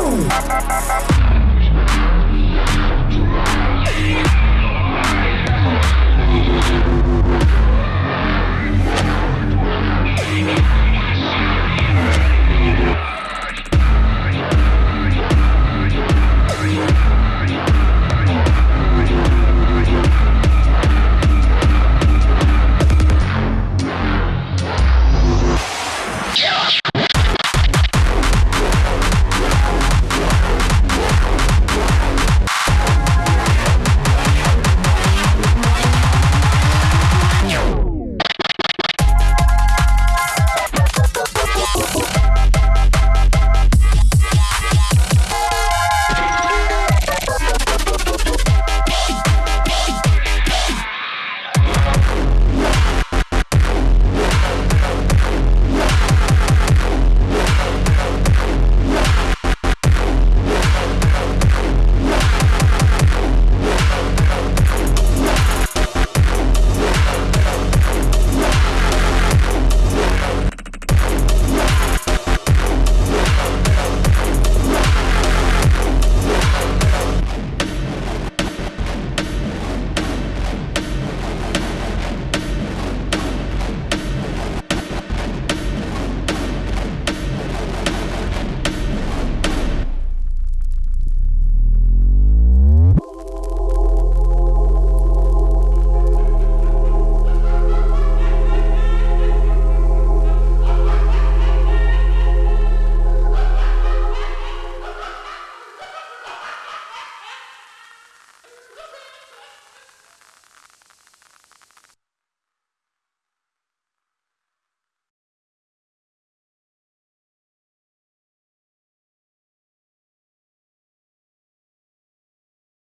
Boom.